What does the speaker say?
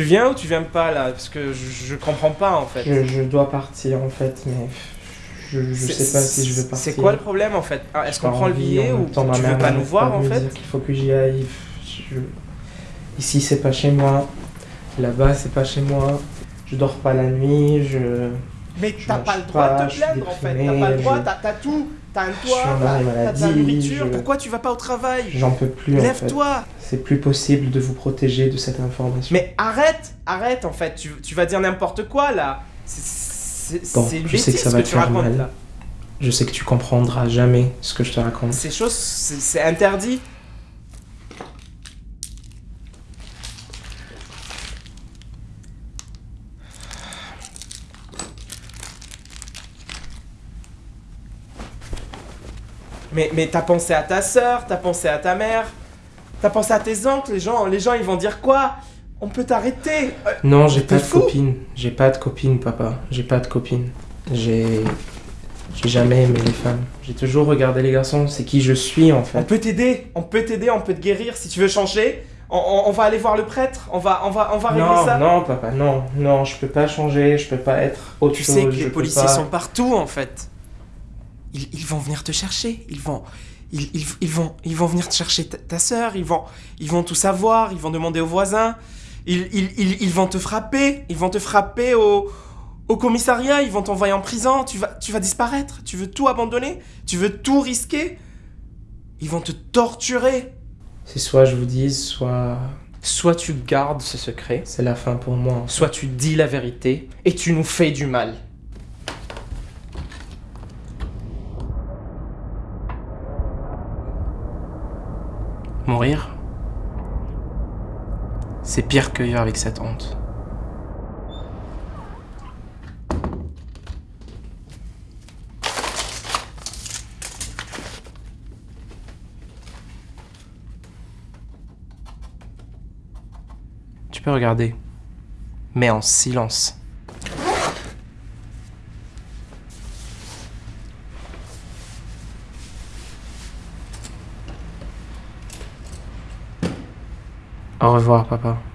Tu viens ou tu viens pas là? Parce que je, je comprends pas en fait. Je, je dois partir en fait, mais je, sais pas si je vais partir. C'est quoi le problème en fait? Ah, Est-ce qu'on prend le billet ou temps, tu veux pas nous voir en fait? qu'il faut que j'y aille. Ici, c'est pas chez moi. Là-bas, c'est pas chez moi. Je dors pas la nuit. Je. Mais t'as pas le droit pas, de te plaindre en fait. T'as pas le droit, je- t'as tout. T'as un toit, t'as de la nourriture. je- Pourquoi tu vas pas au travail? J'en peux plus en fait. Lève-toi C'est plus possible de vous protéger de cette information. Mais arrête Arrête en fait, tu, tu vas dire n'importe quoi là C'est Bon, une je sais que ça va que te tu faire mal. là. Je sais que tu comprendras jamais ce que je te raconte. Ces choses, c'est interdit. Mais, mais t'as pensé à ta sœur, t'as pensé à ta mère, t'as pensé à tes oncles, les gens, les gens ils vont dire quoi? On peut t'arrêter Euh, Non, j'ai pas de copine. J'ai pas de copine, papa. J'ai pas de copine. J'ai. J'ai jamais aimé les femmes. J'ai toujours regardé les garçons. C'est qui je suis en On fait. peut t'aider, on peut t'aider, on peut te guérir si tu veux changer. On, on- on va aller voir le prêtre, on va, on va, on va régler Non, ça. non, papa, non, non, je peux pas changer, je peux pas être autre Tu chose. sais que les policiers pas- sont partout en fait. Ils, ils vont venir te chercher, ils vont, ils, ils- ils vont, ils vont venir te chercher ta, ta sœur, ils vont, ils vont tout savoir, ils vont demander aux voisins, ils, ils, ils, ils vont te frapper, ils vont te frapper au, au commissariat, ils vont t'envoyer en prison, tu vas, tu vas disparaître, tu veux tout abandonner, tu veux tout risquer, ils vont te torturer. C'est soit je vous dise, soit Soit tu gardes ce secret, c'est la fin pour moi. soit tu dis la vérité et tu nous fais du mal. Mourir, c'est pire que vivre avec cette honte. Tu peux regarder, mais en silence. Au revoir, papa.